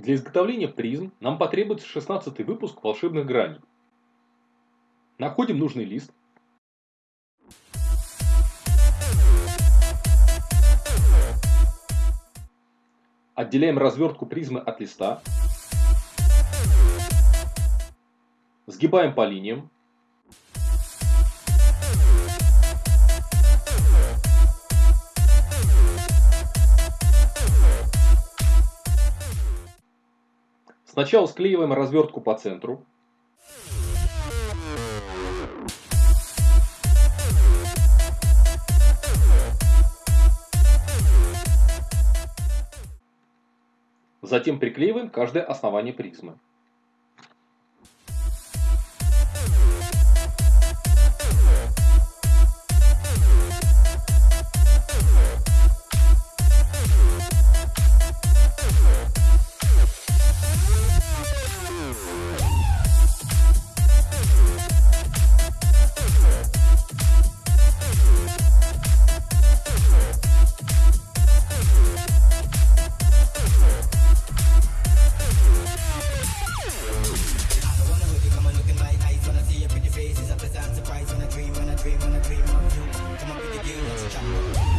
Для изготовления призм нам потребуется 16 выпуск волшебных граней. Находим нужный лист. Отделяем развертку призмы от листа. Сгибаем по линиям. Сначала склеиваем развертку по центру. Затем приклеиваем каждое основание призмы. Jump.